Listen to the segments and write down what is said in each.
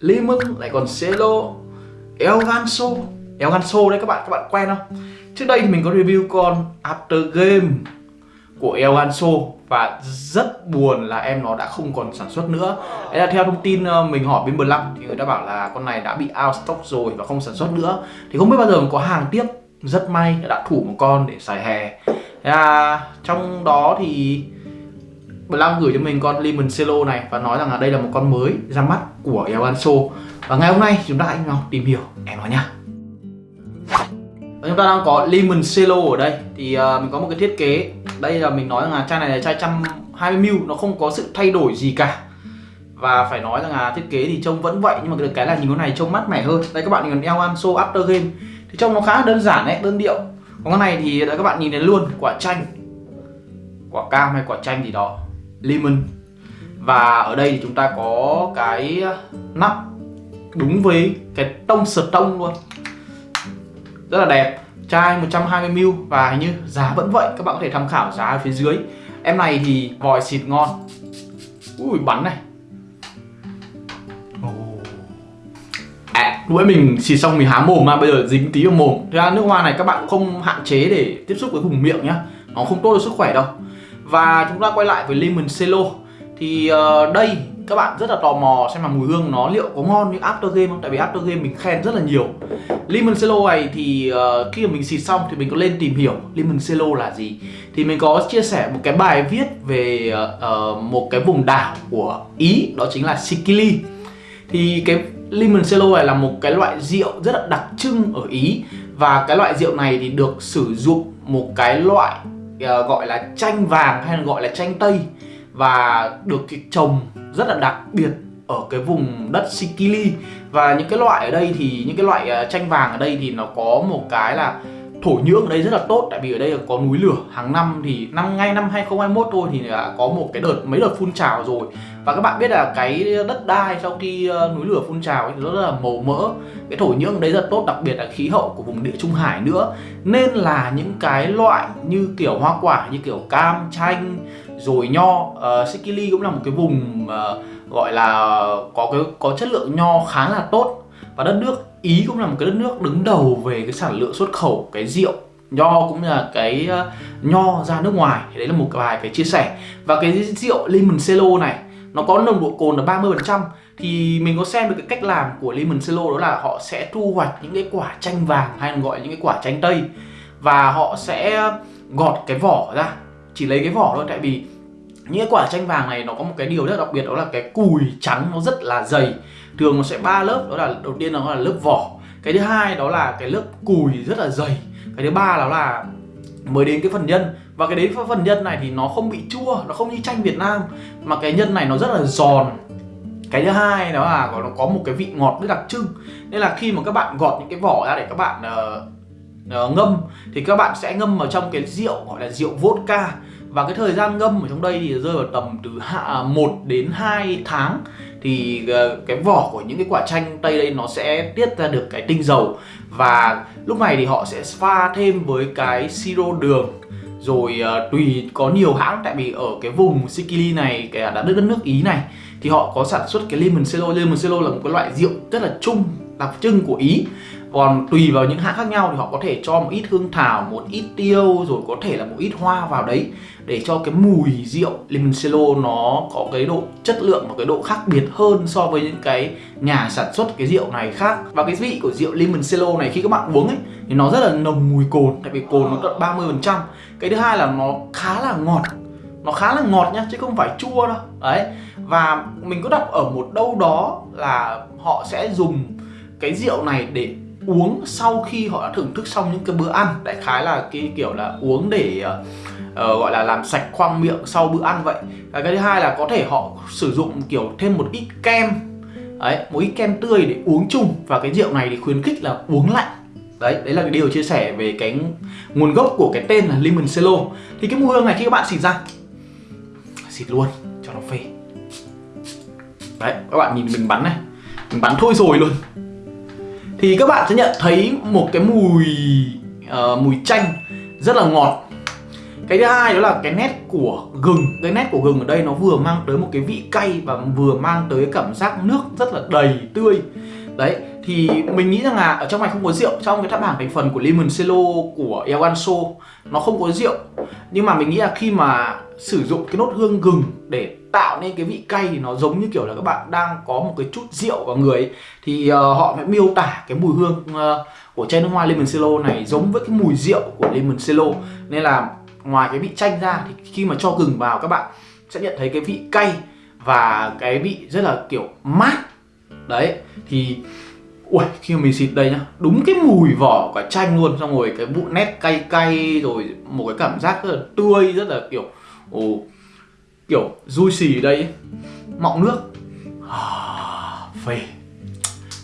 lemon lại còn cello el ganso el ganso đấy các bạn các bạn quen không? Trước đây thì mình có review con after game của el ganso và rất buồn là em nó đã không còn sản xuất nữa. Đấy là theo thông tin ờ, mình hỏi bên Blanc thì người ta bảo là con này đã bị out stock rồi và không sản xuất nữa. Thì không biết bao giờ có hàng tiếp. Rất may đã thủ một con để xài hè. À, trong đó thì Blanc gửi cho mình con Lemon Cello này và nói rằng là đây là một con mới ra mắt của El và ngày hôm nay chúng ta hãy nhau tìm hiểu em nó nha. Và chúng ta đang có Lemon Cello ở đây. Thì uh, mình có một cái thiết kế. Đây là mình nói rằng là chai này là chai 120ml nó không có sự thay đổi gì cả. Và phải nói rằng là thiết kế thì trông vẫn vậy nhưng mà cái là nhìn con này trông mát mẻ hơn. Đây các bạn nhìn El Ganso After Game. Thì trông nó khá đơn giản đấy đơn điệu. Còn con này thì các bạn nhìn thấy luôn quả chanh. Quả cam hay quả chanh gì đó lemon và ở đây thì chúng ta có cái nắp đúng với cái tông sờ tông luôn. Rất là đẹp. Chai 120ml và hình như giá vẫn vậy. Các bạn có thể tham khảo giá ở phía dưới. Em này thì vòi xịt ngon. Ui bắn này. À, lúc mình xịt xong mình há mồm mà bây giờ dính tí vào mồm. Thế ra nước hoa này các bạn cũng không hạn chế để tiếp xúc với vùng miệng nhá. Nó không tốt cho sức khỏe đâu và chúng ta quay lại với Lemon Cello. Thì uh, đây các bạn rất là tò mò xem là mùi hương nó liệu có ngon như After Game không? Tại vì After Game mình khen rất là nhiều. Lemon Cello này thì uh, khi mà mình xịt xong thì mình có lên tìm hiểu Lemon Cello là gì. Thì mình có chia sẻ một cái bài viết về uh, một cái vùng đảo của Ý Đó chính là Sicily Thì cái Lemon Cello này là một cái loại rượu rất là đặc trưng ở Ý. Và cái loại rượu này thì được sử dụng một cái loại Ờ, gọi là chanh vàng hay là gọi là chanh tây Và được trồng rất là đặc biệt ở cái vùng đất Sicily Và những cái loại ở đây thì, những cái loại ờ, chanh vàng ở đây thì nó có một cái là thổ nhưỡng ở đây rất là tốt tại vì ở đây có núi lửa. Hàng năm thì năm ngay năm 2021 thôi thì đã có một cái đợt mấy đợt phun trào rồi. Và các bạn biết là cái đất đai sau khi ờ, núi lửa phun trào thì rất là màu mỡ. Cái thổ nhưỡng ở đây rất tốt đặc biệt là khí hậu của vùng địa trung hải nữa. Nên là những cái loại như kiểu hoa quả như kiểu cam chanh rồi nho ờ, uh, Sicily cũng là một cái vùng uh, gọi là có cái có chất lượng nho khá là tốt. Và đất nước Ý cũng là một cái đất nước đứng đầu về cái sản lượng xuất khẩu cái rượu, nho cũng là cái ờ, nho ra nước ngoài. Thì đấy là một vài cái chia sẻ. Và cái rượu limoncello này, nó có nồng độ cồn là 30% thì mình có xem được cái cách làm của limoncello đó là họ sẽ thu hoạch những cái quả chanh vàng hay còn gọi là những cái quả chanh tây. Và họ sẽ gọt cái vỏ ra, chỉ lấy cái vỏ thôi. Tại vì những quả chanh vàng này nó có một cái điều rất đặc biệt đó là cái cùi trắng nó rất là dày. Thường nó sẽ ba lớp đó là đầu tiên nó là lớp vỏ. Cái thứ hai đó là cái lớp cùi rất là dày. Cái thứ ba đó là mới đến cái phần nhân. Và cái đến phần nhân này thì nó không bị chua nó không như chanh Việt Nam. Mà cái nhân này nó rất là giòn. Cái thứ hai đó là nó có một cái vị ngọt rất đặc trưng. Nên là khi mà các bạn gọt những cái vỏ ra để các bạn uh, uh, ngâm thì các bạn sẽ ngâm vào trong cái rượu gọi là rượu vodka và cái thời gian ngâm ở trong đây thì rơi vào tầm từ 1 à, đến 2 tháng. Thì à, cái vỏ của những cái quả chanh tây đây nó sẽ tiết ra được cái tinh dầu. Và lúc này thì họ sẽ pha thêm với cái siro đường. Rồi uh, tùy có nhiều hãng tại vì ở cái vùng Sicily này cái đã đất nước Ý này thì họ có sản xuất cái limoncello limoncello là một cái loại rượu rất là chung đặc trưng của Ý còn tùy vào những hãng khác nhau thì họ có thể cho một ít hương thảo, một ít tiêu, rồi có thể là một ít hoa vào đấy để cho cái mùi rượu limoncello nó có cái độ chất lượng và cái độ khác biệt hơn so với những cái nhà sản xuất cái rượu này khác. Và cái vị của rượu limoncello này khi các bạn uống ấy, thì nó rất là nồng mùi cồn, tại vì cồn nó tận 30 phần trăm. Cái thứ hai là nó khá là ngọt, nó khá là ngọt nhá, chứ không phải chua đâu. Đấy, và mình có đọc ở một đâu đó là họ sẽ dùng cái rượu này để uống sau khi họ đã thưởng thức xong những cái bữa ăn. Đại khái là cái kiểu là uống để uh, gọi là làm sạch khoang miệng sau bữa ăn vậy. Và cái thứ hai là có thể họ sử dụng kiểu thêm một ít kem. Đấy một ít kem tươi để uống chung. Và cái rượu này thì khuyến khích là uống lạnh. Đấy đấy là cái điều chia sẻ về cái nguồn gốc của cái tên là limoncello thì cái mùi hương này khi các bạn xịt ra xịt luôn cho nó phê. Đấy các bạn nhìn mình bắn này. Mình bắn thôi rồi luôn thì các bạn sẽ nhận thấy một cái mùi uh, mùi chanh rất là ngọt. Cái thứ hai đó là cái nét của gừng. Cái nét của gừng ở đây nó vừa mang tới một cái vị cay và vừa mang tới cảm giác nước rất là đầy tươi. Đấy thì mình nghĩ rằng là ở trong này không có rượu. Trong cái tháp bảng thành phần của lemon cello của El Ganso nó không có rượu. Nhưng mà mình nghĩ là khi mà sử dụng cái nốt hương gừng để tạo nên cái vị cay thì nó giống như kiểu là các bạn đang có một cái chút rượu vào người ấy. thì uh, họ mới miêu tả cái mùi hương uh, của chai nước hoa lemon cello này giống với cái mùi rượu của lemon cello nên là ngoài cái vị chanh ra thì khi mà cho gừng vào các bạn sẽ nhận thấy cái vị cay và cái vị rất là kiểu mát. Đấy thì ui khi mà mình xịt đây nhá đúng cái mùi vỏ quả chanh luôn. Xong rồi cái vụ nét cay cay rồi một cái cảm giác rất là tươi rất là kiểu ồ kiểu du xì ở đây mọng nước. À, phê.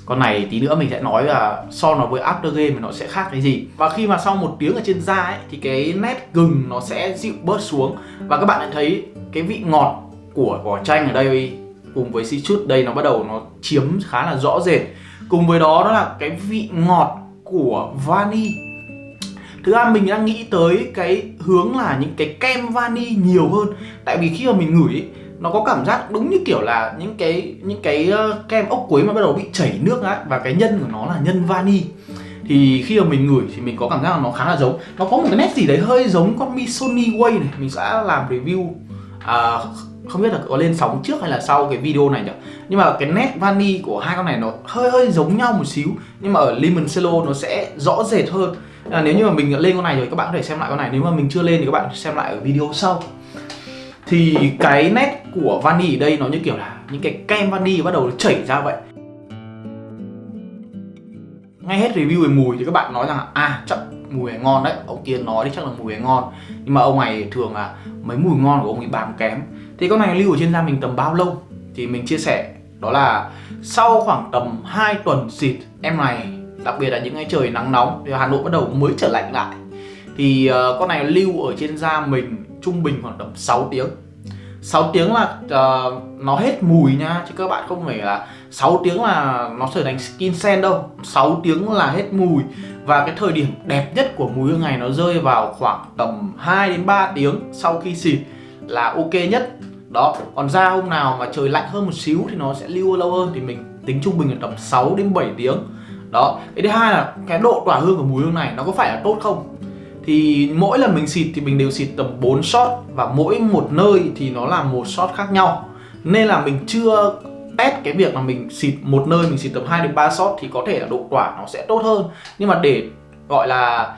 Con này tí nữa mình sẽ nói là so nó với after game nó sẽ khác cái gì. Và khi mà sau một tiếng ở trên da ấy thì cái nét gừng nó sẽ dịu bớt xuống. Và các bạn đã thấy cái vị ngọt của vỏ chanh ở đây cùng với citrus đây nó bắt đầu nó chiếm khá là rõ rệt. Cùng với đó đó là cái vị ngọt của vani. Thứ hai mình đang nghĩ tới cái hướng là những cái kem vani nhiều hơn. Tại vì khi mà mình ngửi ấy, nó có cảm giác đúng như kiểu là những cái những cái ờ, kem ốc quế mà bắt đầu bị chảy nước á và cái nhân của nó là nhân vani. Thì khi mà mình ngửi thì mình có cảm giác là nó khá là giống. Nó có một cái nét gì đấy hơi giống con Missoni Way này. Mình sẽ làm review à, không biết là có lên sóng trước hay là sau cái video này nhỉ? Nhưng mà cái nét vani của hai con này nó hơi hơi giống nhau một xíu. Nhưng mà ở lemon cello nó sẽ rõ rệt hơn à, nếu như mà mình lên con này rồi các bạn có thể xem lại con này. Nếu mà mình chưa lên thì các bạn xem lại ở video sau. Thì cái nét của vani ở đây nó như kiểu là những cái kem vani bắt đầu chảy ra vậy. Ngay hết review về mùi thì các bạn nói rằng à chắc mùi này ngon đấy. Ông kia nói thì chắc là mùi này ngon. Nhưng mà ông này thường là mấy mùi ngon của ông ấy bám kém. Thì con này lưu ở trên da mình tầm bao lâu? Thì mình chia sẻ. Đó là sau khoảng tầm 2 tuần xịt em này đặc biệt là những ngày trời nắng nóng thì Hà Nội bắt đầu mới trở lạnh lại. Thì uh, con này lưu ở trên da mình trung bình khoảng tầm 6 tiếng. 6 tiếng là uh, nó hết mùi nha chứ các bạn không phải là 6 tiếng là nó trở thành skin sen đâu. 6 tiếng là hết mùi. Và cái thời điểm đẹp nhất của mùi hương này nó rơi vào khoảng tầm 2 đến 3 tiếng sau khi xịt là ok nhất. Đó còn da hôm nào mà trời lạnh hơn một xíu thì nó sẽ lưu lâu hơn. Thì mình tính trung bình là tầm 6 đến 7 tiếng đó. Cái thứ hai là cái độ tỏa hương của mùi hương này nó có phải là tốt không? Thì mỗi lần mình xịt thì mình đều xịt tầm 4 shot và mỗi một nơi thì nó là một shot khác nhau. Nên là mình chưa test cái việc là mình xịt một nơi, mình xịt tầm 2 đến 3 shot thì có thể là độ tỏa nó sẽ tốt hơn. Nhưng mà để, gọi là,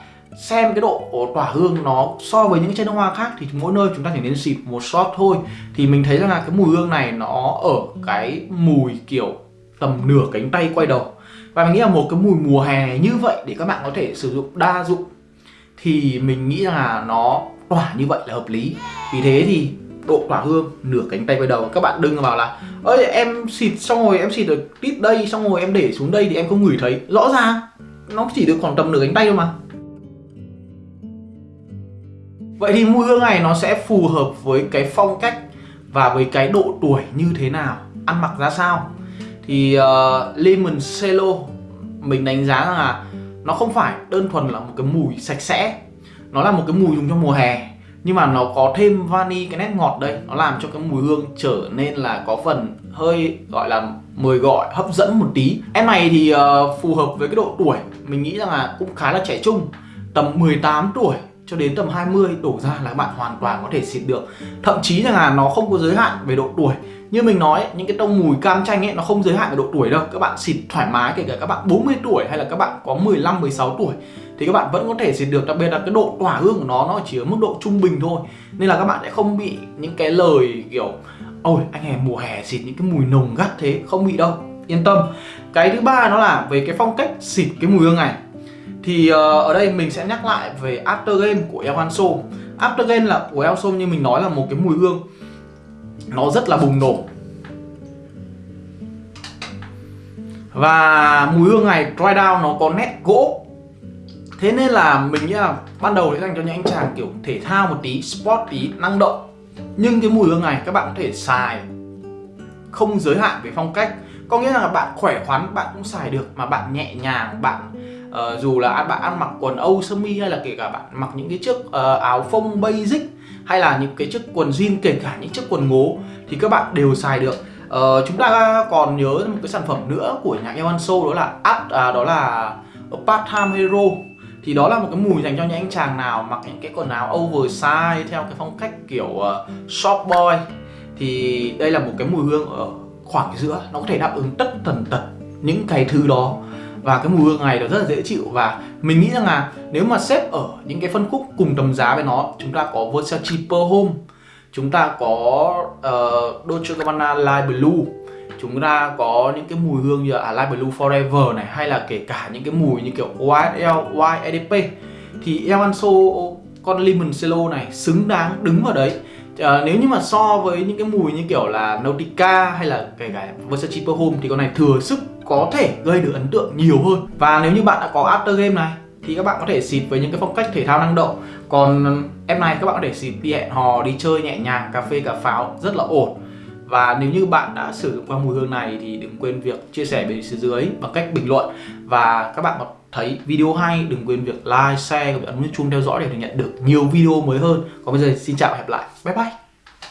xem cái độ tỏa hương nó so với những chai nước hoa khác thì mỗi nơi chúng ta chỉ nên xịt một shot thôi. Thì mình thấy rằng là cái mùi hương này nó ở cái mùi kiểu tầm nửa cánh tay quay đầu và mình nghĩ là một cái mùi mùa hè như vậy để các bạn có thể sử dụng đa dụng thì mình nghĩ là nó tỏa như vậy là hợp lý. Vì thế thì độ tỏa hương nửa cánh tay quay đầu các bạn đừng vào là ơi em xịt xong rồi em xịt được tít đây xong rồi em để xuống đây thì em không ngửi thấy. Rõ ràng nó chỉ được khoảng tầm nửa cánh tay thôi mà. Vậy thì mùi hương này nó sẽ phù hợp với cái phong cách và với cái độ tuổi như thế nào, ăn mặc ra sao. Thì uh, Lemon Cello mình đánh giá rằng là nó không phải đơn thuần là một cái mùi sạch sẽ. Nó là một cái mùi dùng cho mùa hè nhưng mà nó có thêm vani cái nét ngọt đây nó làm cho cái mùi hương trở nên là có phần hơi gọi là mời gọi hấp dẫn một tí. Em này thì uh, phù hợp với cái độ tuổi. Mình nghĩ rằng là cũng khá là trẻ trung tầm 18 tuổi cho đến tầm 20 đổ ra là các bạn hoàn toàn có thể xịt được. Thậm chí rằng là nó không có giới hạn về độ tuổi. Như mình nói, những cái tông mùi cam chanh ấy, nó không giới hạn về độ tuổi đâu. Các bạn xịt thoải mái, kể cả các bạn 40 tuổi hay là các bạn có 15 16 tuổi, thì các bạn vẫn có thể xịt được. Đặc biệt là cái độ tỏa hương của nó nó chỉ ở mức độ trung bình thôi. Nên là các bạn sẽ không bị những cái lời kiểu, ôi, anh em mùa hè xịt những cái mùi nồng gắt thế. Không bị đâu. Yên tâm. Cái thứ ba nó là về cái phong cách xịt cái mùi hương này thì uh, ở đây mình sẽ nhắc lại về Aftergame của El Hanso Aftergame là của El Hanso như mình nói là một cái mùi hương. Nó rất là bùng nổ. Và mùi hương này dry down nó có nét gỗ. Thế nên là mình nghĩ là ban đầu sẽ dành cho những anh chàng kiểu thể thao một tí sport tí năng động. Nhưng cái mùi hương này các bạn có thể xài không giới hạn về phong cách. Có nghĩa là bạn khỏe khoắn bạn cũng xài được mà bạn nhẹ nhàng bạn uh, dù là bạn ăn mặc quần âu sơ mi hay là kể cả bạn mặc những cái chiếc uh, áo phông basic hay là những cái chiếc quần jean kể cả những chiếc quần ngố thì các bạn đều xài được. Uh, chúng ta còn nhớ một cái sản phẩm nữa của nhà Evanso đó là Art à, đó là Part Time Hero. Thì đó là một cái mùi dành cho những anh chàng nào mặc những cái quần áo oversize theo cái phong cách kiểu uh, shop boy. Thì đây là một cái mùi hương ở khoảng giữa nó có thể đáp ứng tất tần tật những cái thứ đó và cái mùi hương này nó rất là dễ chịu. Và mình nghĩ rằng là nếu mà xếp ở những cái phân khúc cùng tầm giá với nó chúng ta có Versace Pearl Home chúng ta có uh, Dolce Gabbana Light Blue chúng ta có những cái mùi hương như là à, Light Blue Forever này hay là kể cả những cái mùi như kiểu YSL, YEDP thì El Anso con Lemon Cello này xứng đáng đứng vào đấy. À, nếu như mà so với những cái mùi như kiểu là Nautica hay là kể cả Versace Pearl Home thì con này thừa sức có thể gây được ấn tượng nhiều hơn và nếu như bạn đã có After Game này thì các bạn có thể xịt với những cái phong cách thể thao năng động còn ừ, em này các bạn có thể xịt đi hẹn hò đi chơi nhẹ nhàng cà phê cà pháo rất là ổn và nếu như bạn đã sử dụng qua mùi hương này thì đừng quên việc chia sẻ bên dưới bằng cách bình luận và các bạn có thấy video hay đừng quên việc like, share và ấn nút chuông theo dõi để được nhận được nhiều video mới hơn. Còn bây giờ xin chào và hẹn lại. Bye bye.